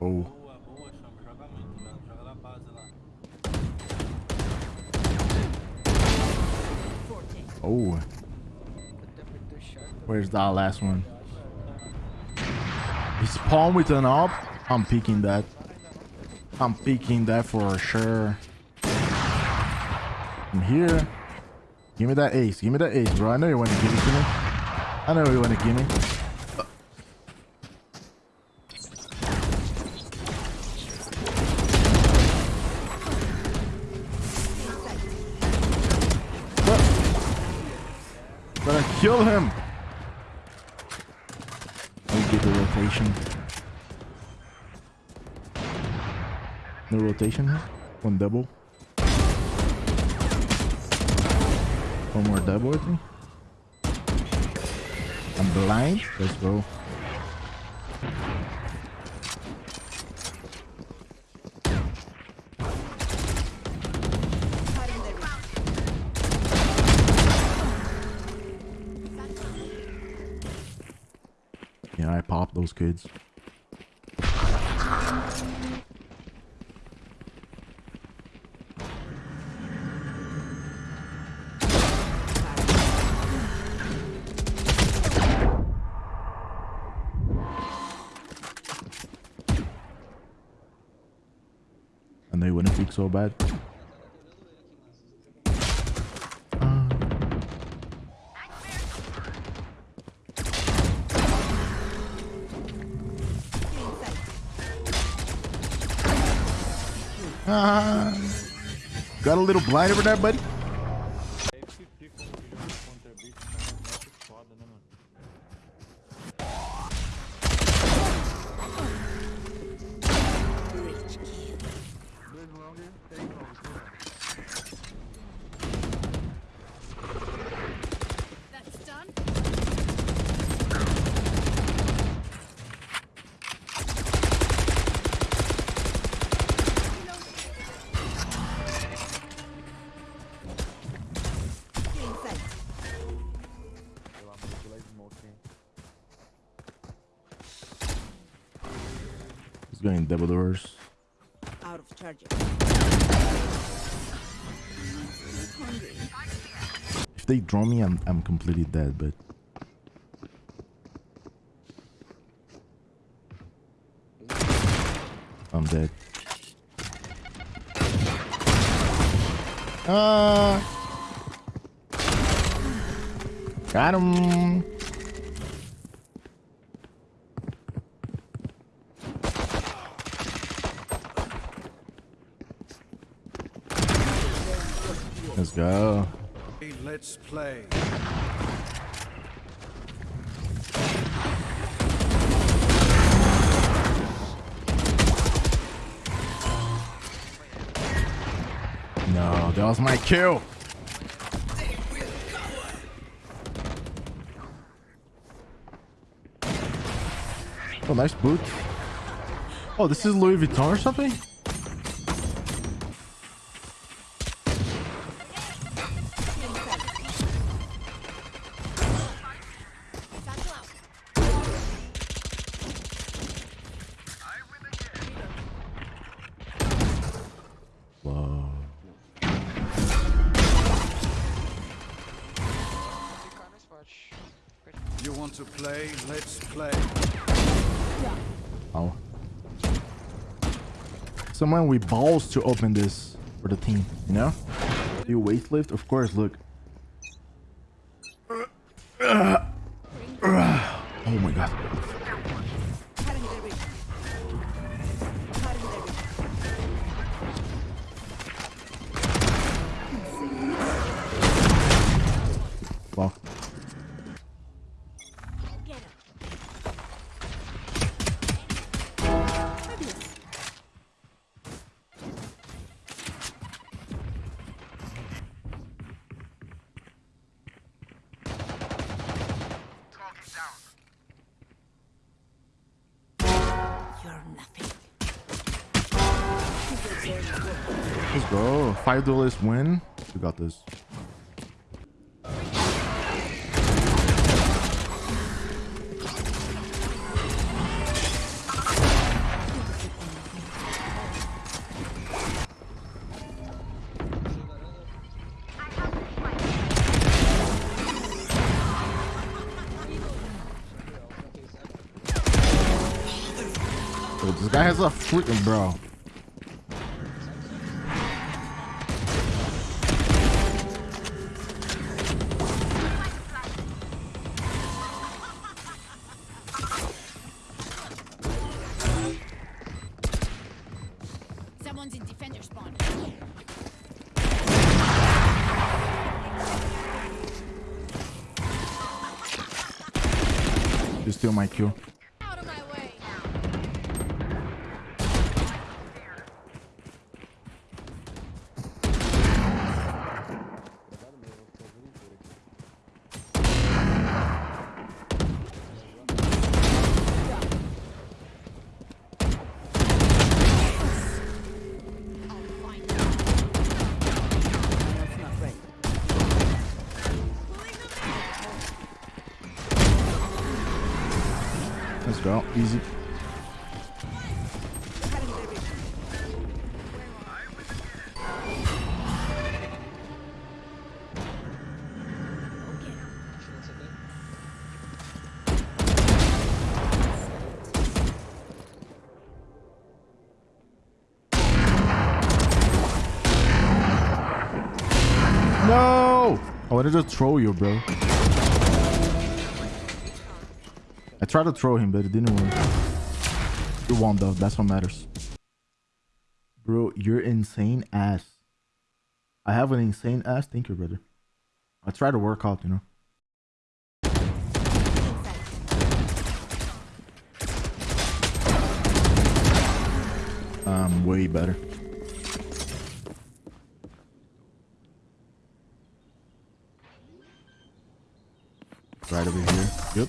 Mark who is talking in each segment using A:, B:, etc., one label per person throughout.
A: Oh.
B: Oh. Where's that last one? He spawned with an op. I'm picking that. I'm picking that for sure. I'm here. Give me that ace. Give me that ace, bro. I know you want to give it to me. I know you want to give me. Gonna kill him. Me get the rotation. No rotation. One double. One more double with me. I'm blind. Let's go. Yeah, I popped those kids. Bad. Uh, Ah. got a little blind over there, buddy. Going double doors.
C: Out of charges.
B: If they draw me, I'm I'm completely dead. But I'm dead. Ah, got him. Let's go.
A: Let's play.
B: No, that was my kill. Oh, nice boot. Oh, this is Louis Vuitton or something?
A: Play? Let's play.
B: Oh. Someone with balls to open this for the team, you know? You weightlift? Of course, look. Let's go. Five duelist win. We got this. This guy has a freaking bro. You steal my kill. Let's. Easy. No! I wanted to throw you, bro. I tried to throw him, but it didn't work. You won, though. That's what matters. Bro, you're insane ass. I have an insane ass. Thank you, brother. I try to work out, you know. I'm way better. Right over here. Yep.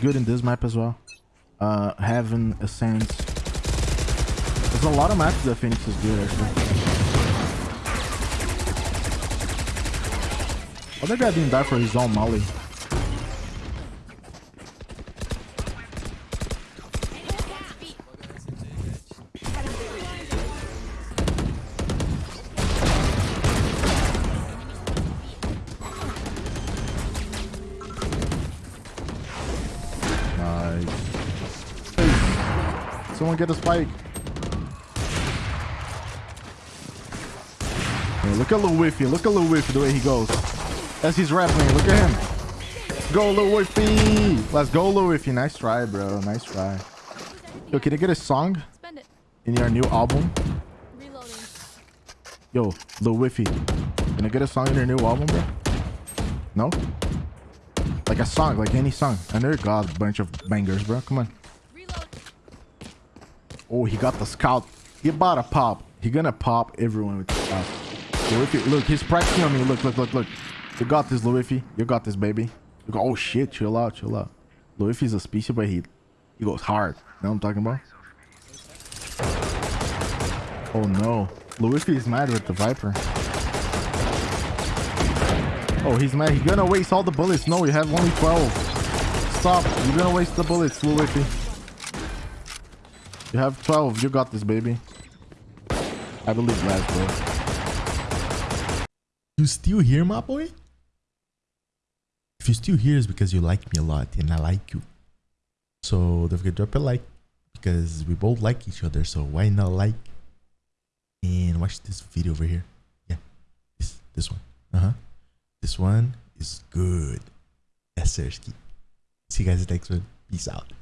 B: Good in this map as well. Uh, Haven, Ascent. There's a lot of maps that Phoenix is good, actually. Oh, that guy didn't die for his own molly. Someone get a spike. Hey, look at Lil Whiffy. Look at Lil Whiffy the way he goes. As he's rapping. Look at him. Go, Lil Whiffy. Let's go, Lil Whiffy. Nice try, bro. Nice try. Yo, can I get a song in your new album?
D: Reloading.
B: Yo, Lil Whiffy. Can I get a song in your new album, bro? No? Like a song, like any song. I know you got a bunch of bangers, bro. Come on. Oh, he got the scout. He about to pop. He gonna pop everyone with the scout. Look, he's practicing on me. Look, look, look, look. You got this, Luifi. You got this, baby. Oh shit, chill out, chill out. Luifi's a species, but he he goes hard. You know what I'm talking about? Oh no. Luifi is mad with the Viper. Oh, he's mad. He's gonna waste all the bullets. No, we have only 12. Stop. You're gonna waste the bullets, Luifi. You have 12. You got this, baby. I believe last, bro.
E: You still here, my boy? If you're still here, it's because you like me a lot and I like you. So don't forget to drop a like because we both like each other. So why not like?
B: and watch this video over here. Yeah, this this one. Uh huh. This one is good. Yes, sir. See you guys next one. Peace out.